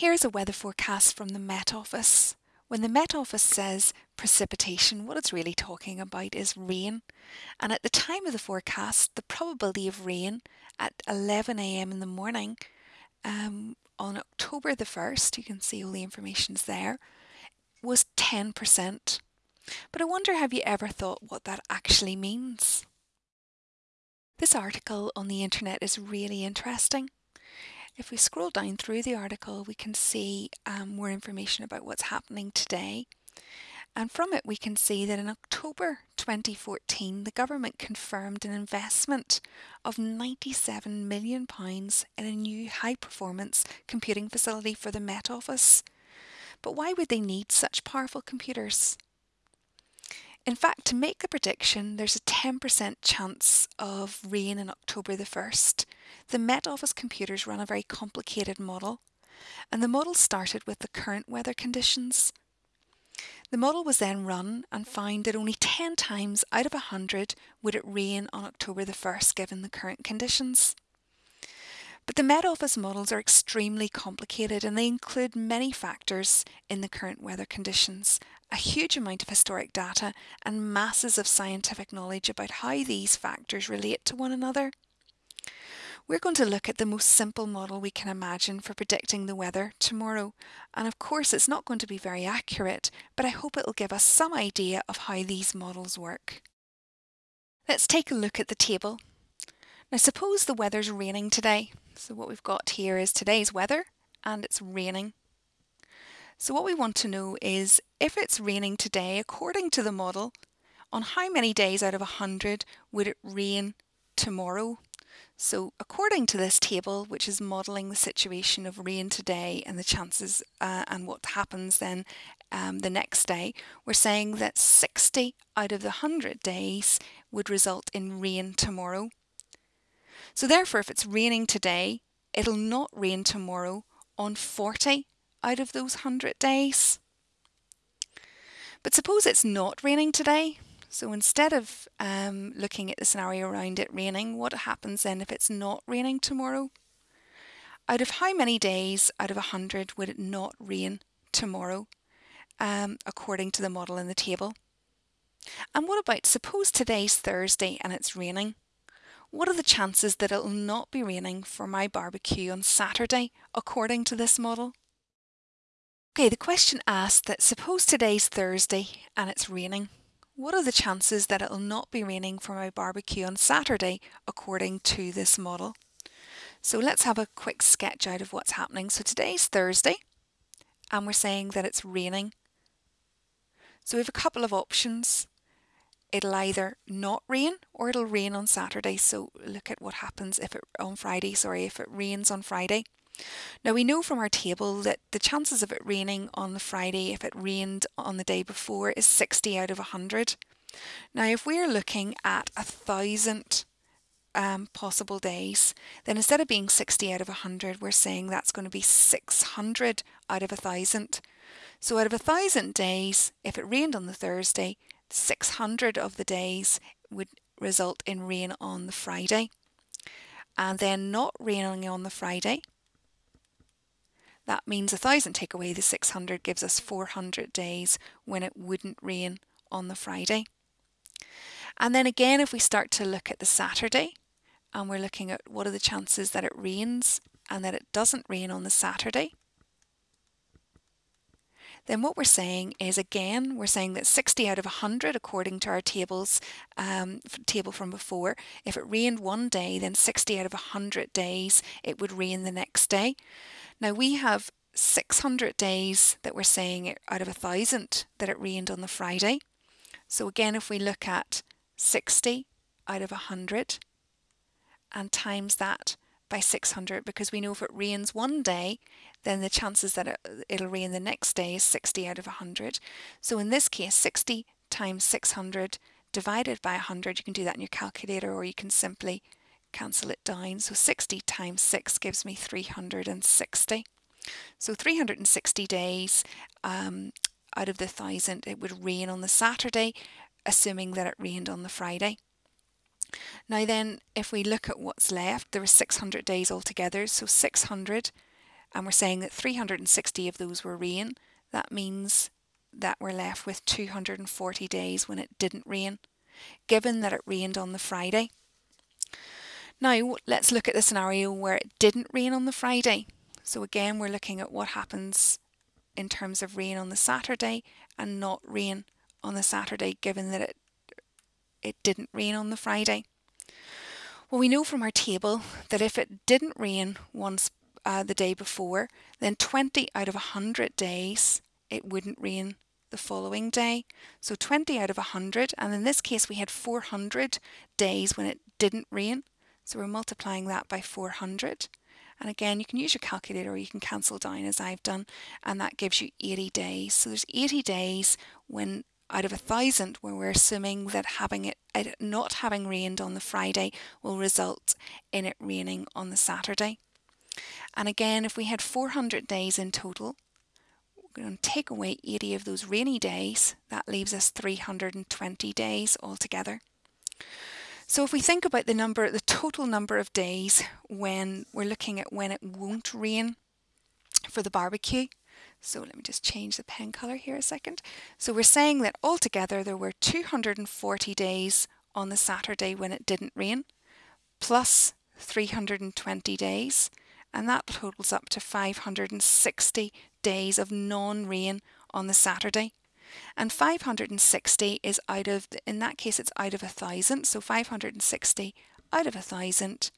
Here's a weather forecast from the Met Office. When the Met Office says precipitation, what it's really talking about is rain. And at the time of the forecast, the probability of rain at 11am in the morning um, on October the 1st, you can see all the information's there, was 10%. But I wonder have you ever thought what that actually means? This article on the internet is really interesting. If we scroll down through the article, we can see um, more information about what's happening today. And from it, we can see that in October 2014, the government confirmed an investment of £97 million in a new high performance computing facility for the Met Office. But why would they need such powerful computers? In fact, to make the prediction, there's a 10% chance of rain in October the 1st. The Met Office computers run a very complicated model, and the model started with the current weather conditions. The model was then run and found that only 10 times out of 100 would it rain on October the 1st given the current conditions. But the Met Office models are extremely complicated and they include many factors in the current weather conditions, a huge amount of historic data and masses of scientific knowledge about how these factors relate to one another. We're going to look at the most simple model we can imagine for predicting the weather tomorrow. And of course, it's not going to be very accurate, but I hope it'll give us some idea of how these models work. Let's take a look at the table. Now suppose the weather's raining today. So what we've got here is today's weather and it's raining. So what we want to know is if it's raining today, according to the model, on how many days out of 100 would it rain tomorrow? So according to this table, which is modelling the situation of rain today and the chances uh, and what happens then um, the next day, we're saying that 60 out of the 100 days would result in rain tomorrow. So therefore, if it's raining today, it'll not rain tomorrow on 40 out of those 100 days. But suppose it's not raining today. So instead of um, looking at the scenario around it raining, what happens then if it's not raining tomorrow? Out of how many days out of 100 would it not rain tomorrow, um, according to the model in the table? And what about suppose today's Thursday and it's raining? What are the chances that it'll not be raining for my barbecue on Saturday, according to this model? Okay, the question asked that suppose today's Thursday and it's raining. What are the chances that it'll not be raining for my barbecue on Saturday, according to this model? So let's have a quick sketch out of what's happening. So today's Thursday, and we're saying that it's raining. So we have a couple of options it'll either not rain or it'll rain on Saturday. So look at what happens if it on Friday, sorry, if it rains on Friday. Now we know from our table that the chances of it raining on the Friday if it rained on the day before is 60 out of 100. Now if we're looking at a thousand um, possible days, then instead of being 60 out of 100, we're saying that's going to be 600 out of a thousand. So out of a thousand days, if it rained on the Thursday, 600 of the days would result in rain on the Friday and then not raining on the Friday. That means 1000 take away the 600 gives us 400 days when it wouldn't rain on the Friday. And then again, if we start to look at the Saturday and we're looking at what are the chances that it rains and that it doesn't rain on the Saturday, then what we're saying is again, we're saying that 60 out of 100, according to our tables, um, table from before, if it rained one day, then 60 out of 100 days, it would rain the next day. Now we have 600 days that we're saying out of a thousand that it rained on the Friday. So again, if we look at 60 out of 100 and times that by 600 because we know if it rains one day then the chances that it, will rain the next day is 60 out of 100. So in this case 60 times 600 divided by 100 you can do that in your calculator or you can simply cancel it down. So 60 times 6 gives me 360. So 360 days um, out of the thousand it would rain on the Saturday assuming that it rained on the Friday. Now then, if we look at what's left, there are 600 days altogether, so 600 and we're saying that 360 of those were rain, that means that we're left with 240 days when it didn't rain, given that it rained on the Friday. Now, let's look at the scenario where it didn't rain on the Friday. So, again, we're looking at what happens in terms of rain on the Saturday and not rain on the Saturday, given that it, it didn't rain on the Friday. Well, we know from our table that if it didn't rain once uh, the day before, then 20 out of 100 days it wouldn't rain the following day. So 20 out of 100, and in this case we had 400 days when it didn't rain. So we're multiplying that by 400. And again, you can use your calculator or you can cancel down as I've done, and that gives you 80 days. So there's 80 days when out of a thousand where we're assuming that having it, it not having rained on the Friday will result in it raining on the Saturday. And again, if we had 400 days in total, we're going to take away 80 of those rainy days. That leaves us 320 days altogether. So if we think about the number, the total number of days when we're looking at when it won't rain for the barbecue. So let me just change the pen colour here a second. So we're saying that altogether there were 240 days on the Saturday when it didn't rain, plus 320 days and that totals up to 560 days of non-rain on the Saturday. And 560 is out of, in that case, it's out of a thousand, so 560 out of a thousand.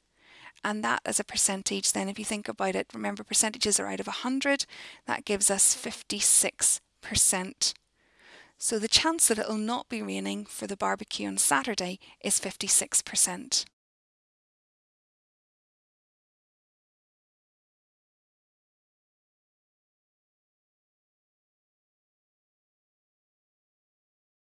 And that as a percentage, then if you think about it, remember percentages are out of 100, that gives us 56%. So the chance that it'll not be raining for the barbecue on Saturday is 56%.